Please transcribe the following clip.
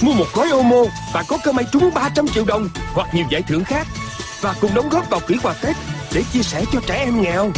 Mua một gói Omo và có cơ may trúng 300 triệu đồng hoặc nhiều giải thưởng khác. Và cùng đóng góp vào quỹ quà Tết để chia sẻ cho trẻ em nghèo.